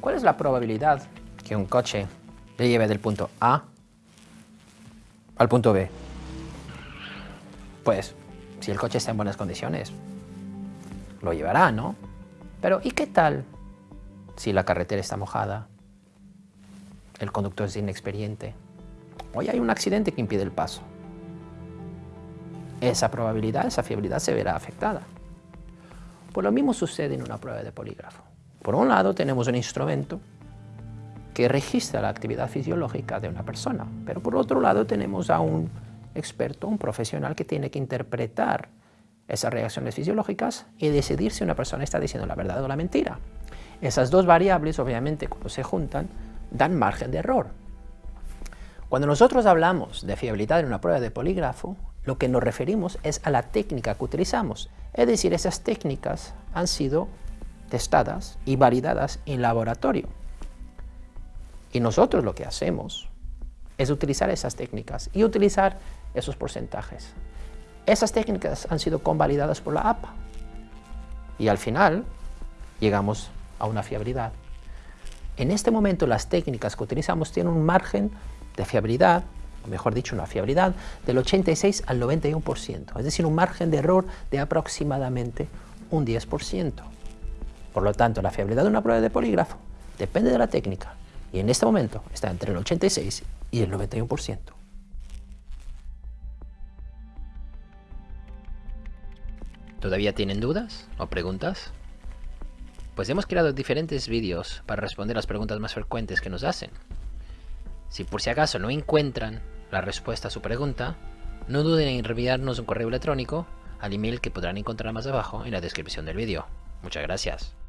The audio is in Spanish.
¿Cuál es la probabilidad que un coche le lleve del punto A al punto B? Pues, si el coche está en buenas condiciones, lo llevará, ¿no? Pero, ¿y qué tal si la carretera está mojada, el conductor es inexperiente, hoy hay un accidente que impide el paso? Esa probabilidad, esa fiabilidad se verá afectada. Pues lo mismo sucede en una prueba de polígrafo. Por un lado tenemos un instrumento que registra la actividad fisiológica de una persona, pero por otro lado tenemos a un experto, un profesional que tiene que interpretar esas reacciones fisiológicas y decidir si una persona está diciendo la verdad o la mentira. Esas dos variables, obviamente, cuando se juntan, dan margen de error. Cuando nosotros hablamos de fiabilidad en una prueba de polígrafo, lo que nos referimos es a la técnica que utilizamos. Es decir, esas técnicas han sido testadas y validadas en laboratorio. Y nosotros lo que hacemos es utilizar esas técnicas y utilizar esos porcentajes. Esas técnicas han sido convalidadas por la APA y al final llegamos a una fiabilidad. En este momento las técnicas que utilizamos tienen un margen de fiabilidad, o mejor dicho, una fiabilidad del 86 al 91%, es decir, un margen de error de aproximadamente un 10%. Por lo tanto, la fiabilidad de una prueba de polígrafo depende de la técnica y en este momento está entre el 86 y el 91%. ¿Todavía tienen dudas o preguntas? Pues hemos creado diferentes vídeos para responder las preguntas más frecuentes que nos hacen. Si por si acaso no encuentran la respuesta a su pregunta, no duden en enviarnos un correo electrónico al email que podrán encontrar más abajo en la descripción del vídeo. Muchas gracias.